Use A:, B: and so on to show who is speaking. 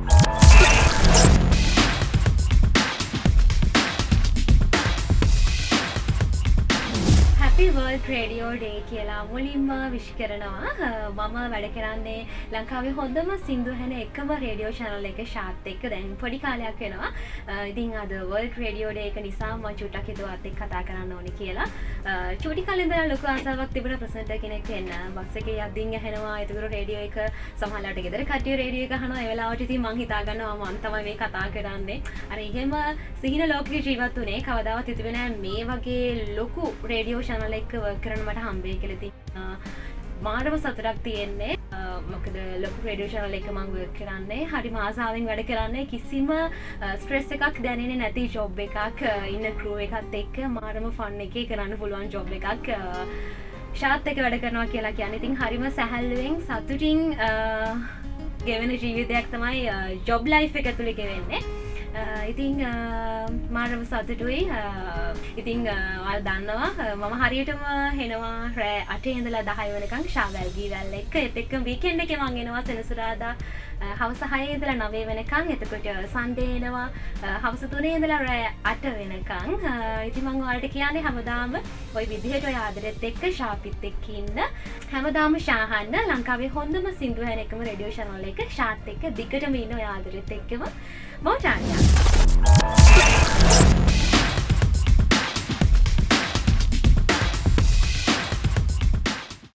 A: Bye. Happy world radio day කියලා මුලින්ම විශ් කරනවා. මම වැඩ කරන්නේ ලංකාවේ හොඳම සිින්දු හැන එකම රේඩියෝ චනල් එක ශාත් එක්ක. දැන් පොඩි කාලයක් වෙනවා. ඉතින් අද වල් ට්‍රේඩියෝ ඩේ එක නිසා ම චුටක් හිතුවත් එක් කතා කරන්න ඕනි කියලා. චුටි කලින්ද ලොක අසාවක් තිබෙන ප්‍රසට කෙනෙක් එන්න බස්සක අදින් හැනවා එතුකර රේඩියෝ එක සහලට ගෙදර කටිය රේඩිය එක හන වෙලාවට ති මං හිතාගන්නවා මන්තම මේ කතා කරන්නේ. අර එහෙම සිහින ලෝක ජීවත් වනේ කවදාවත් තිතිබෙන මේ වගේ ලොකු රේඩියෝ ශනල එක්ක කරනමට හම්බේ කෙලති මාරම සතුරක් තියෙන්නේ. මොකද ලොකු රඩියෝෂනල එක මං කරන්නේ. හරි මාසාාවෙන් වැඩ කරන්නේ. කිසිම ස්ට්‍රෙස් එකක් දැනෙන නැති ජොබ් එකක්. ඉන්න කරුව එකත් එක්ක මාරම ෆන්න එක කරන්න පුළුවන් ජොබ් එකක්. ශාත් එක වැඩ කරනවා කියලා කියන ඉතින් හරිම සැහැල්ලුවෙන් සතුටින් ගෙවෙන ජීවිතයක් තමයි ජොබ් ලයි් එක තුළි ගෙවෙන්නේ. ඉතිං මාරම සතුටුයි. ඉතිං වල් දන්නවා. මම හරියටම හෙනවා රෑ අටේ ඉඳලා දහය වනකං ශාවැල්ගී වැල්ල එක එතෙක්ක වීකෙන්ඩ එක මංගෙනවා සෙනසුරාදා. හවස හයේදලා නවේ වෙනකං එතකොට සන්ඩේනවා හවස තුනේ ඉඳලා රෑ අට වෙනකං ඉතිමං වලට කියන්නේ හැමදාම ඔයි විදිහට ඔය ආදරෙත් එක්ක ශාපිත් එක්කඉන්න හැමදාම ශාහන්න ලංකාවේ හොඳම සිින්දුවහන එකම රඩියෝ ශනොල එක ශාත් එක්ක දිකට මීන ඔය ආදරෙත් එක්කම. මෝටාන්ය